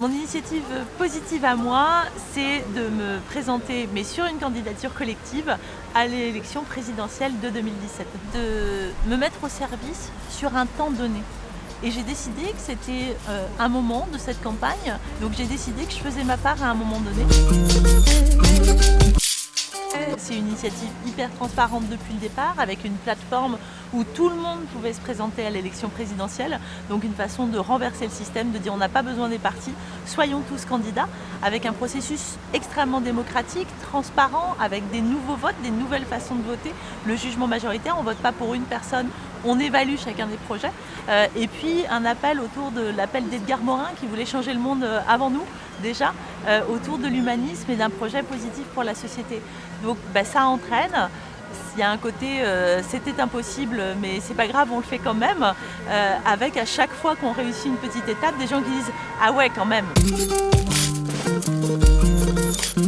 Mon initiative positive à moi, c'est de me présenter, mais sur une candidature collective, à l'élection présidentielle de 2017. De me mettre au service sur un temps donné. Et j'ai décidé que c'était euh, un moment de cette campagne, donc j'ai décidé que je faisais ma part à un moment donné. C'est une initiative hyper transparente depuis le départ, avec une plateforme où tout le monde pouvait se présenter à l'élection présidentielle. Donc une façon de renverser le système, de dire on n'a pas besoin des partis, soyons tous candidats, avec un processus extrêmement démocratique, transparent, avec des nouveaux votes, des nouvelles façons de voter. Le jugement majoritaire, on ne vote pas pour une personne, on évalue chacun des projets. Euh, et puis un appel autour de l'appel d'Edgar Morin qui voulait changer le monde euh, avant nous, déjà, euh, autour de l'humanisme et d'un projet positif pour la société. Donc ben, ça entraîne. Il y a un côté c'était impossible mais c'est pas grave on le fait quand même avec à chaque fois qu'on réussit une petite étape des gens qui disent ah ouais quand même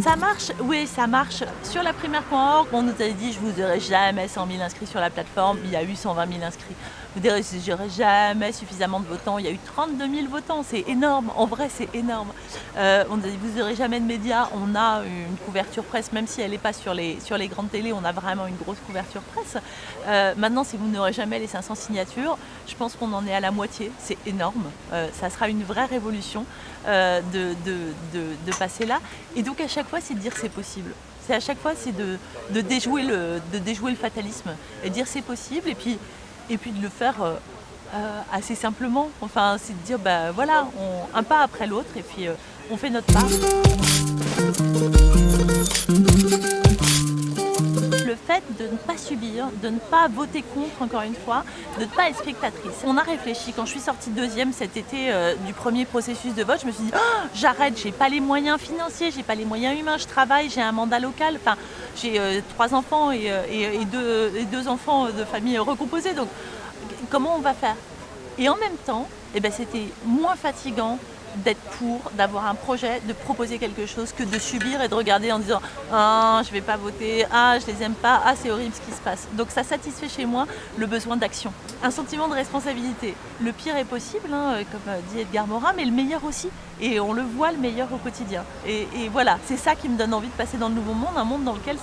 ça marche Oui, ça marche. Sur la primaire.org, on nous avait dit je vous aurai jamais 100 000 inscrits sur la plateforme. Il y a eu 120 000 inscrits. Vous direz j'aurai jamais suffisamment de votants. Il y a eu 32 000 votants. C'est énorme. En vrai, c'est énorme. Euh, on vous n'aurez jamais de médias. On a une couverture presse, même si elle n'est pas sur les, grandes télés. On a vraiment une grosse couverture presse. Euh, maintenant, si vous n'aurez jamais les 500 signatures, je pense qu'on en est à la moitié. C'est énorme. Euh, ça sera une vraie révolution de, de passer là. Et donc, à chaque fois, c'est de dire c'est possible. C'est à chaque fois, c'est de, déjouer le, de déjouer le fatalisme et dire c'est possible et puis, et puis de le faire euh, euh, assez simplement. Enfin, c'est de dire, bah voilà, un pas après l'autre et puis euh, on fait notre part de ne pas subir, de ne pas voter contre encore une fois, de ne pas être spectatrice. On a réfléchi, quand je suis sortie deuxième cet été euh, du premier processus de vote, je me suis dit oh, j'arrête, j'ai pas les moyens financiers, j'ai pas les moyens humains, je travaille, j'ai un mandat local, enfin j'ai euh, trois enfants euh, et, deux, et, deux, enfants de famille recomposée, donc comment on va faire? Et en même temps, eh ben, c'était moins fatigant, d'être pour, d'avoir un projet, de proposer quelque chose que de subir et de regarder en disant « Ah, je vais pas voter, ah, je les aime pas, ah, c'est horrible ce qui se passe ». Donc ça satisfait chez moi le besoin d'action. Un sentiment de responsabilité. Le pire est possible, hein, comme dit Edgar Morin, mais le meilleur aussi. Et on le voit le meilleur au quotidien. Et, et voilà, c'est ça qui me donne envie de passer dans le nouveau monde, un monde dans lequel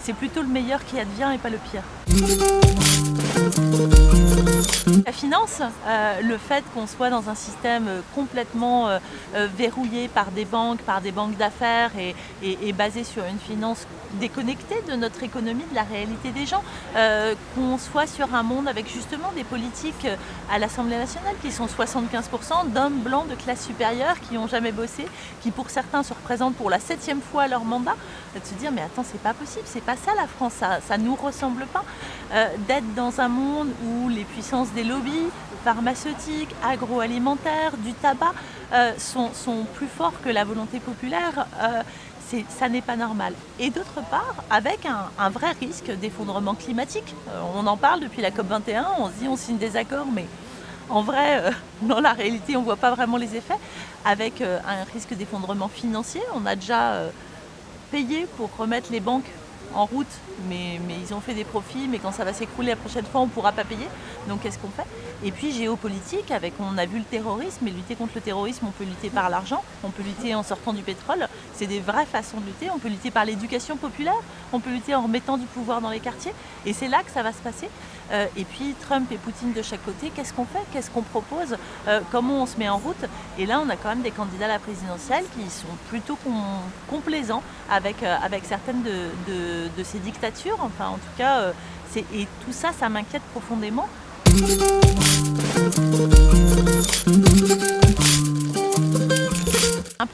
c'est plutôt le meilleur qui advient et pas le pire. La finance, euh, le fait qu'on soit dans un système complètement euh, euh, verrouillé par des banques, par des banques d'affaires et, basé sur une finance déconnectée de notre économie, de la réalité des gens, qu'on soit sur un monde avec justement des politiques à l'Assemblée nationale qui sont 75% d'hommes blancs de classe supérieure qui n'ont jamais bossé, qui pour certains se représentent pour la septième fois leur mandat, de se dire mais attends c'est pas possible, c'est pas ça la France, ça, ne nous ressemble pas, d'être dans un monde où les puissances des lobbies pharmaceutiques, agroalimentaires, du tabac euh, sont, plus forts que la volonté populaire, euh, ça n'est pas normal. Et d'autre part, avec un, vrai risque d'effondrement climatique. Euh, on en parle depuis la COP21, on se dit on signe des accords, mais en vrai, dans la réalité, on ne voit pas vraiment les effets. Avec un risque d'effondrement financier, on a déjà payé pour remettre les banques en route, mais, ils ont fait des profits, mais quand ça va s'écrouler la prochaine fois, on ne pourra pas payer. Donc qu'est-ce qu'on fait? Et puis géopolitique, avec on a vu le terrorisme, et lutter contre le terrorisme, on peut lutter par l'argent, on peut lutter en sortant du pétrole, c'est des vraies façons de lutter, on peut lutter par l'éducation populaire, on peut lutter en remettant du pouvoir dans les quartiers, et c'est là que ça va se passer. Euh, et puis Trump et Poutine de chaque côté, qu'est-ce qu'on fait? Qu'est-ce qu'on propose? Euh, Comment on se met en route? Et là, on a quand même des candidats à la présidentielle qui sont plutôt complaisants avec, euh, avec certaines de, de, ces dictatures. Enfin, en tout cas, et tout ça, ça m'inquiète profondément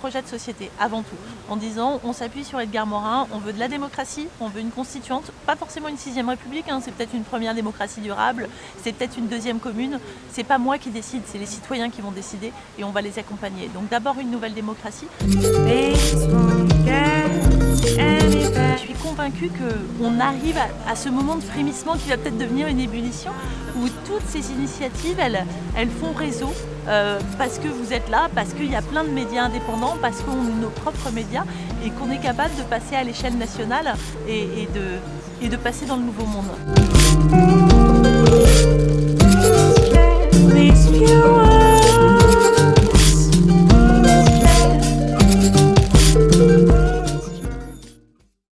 projet de société avant tout, en disant on s'appuie sur Edgar Morin, on veut de la démocratie, on veut une constituante, pas forcément une sixième république, hein, c'est peut-être une première démocratie durable, c'est peut-être une deuxième commune, c'est pas moi qui décide, c'est les citoyens qui vont décider et on va les accompagner. Donc d'abord une nouvelle démocratie. Je suis convaincue qu'on arrive à, ce moment de frémissement qui va peut-être devenir une ébullition où toutes ces initiatives, elles, elles font réseau euh, parce que vous êtes là, parce qu'il y a plein de médias indépendants, parce qu'on a nos propres médias et qu'on est capable de passer à l'échelle nationale et, de, et de passer dans le nouveau monde.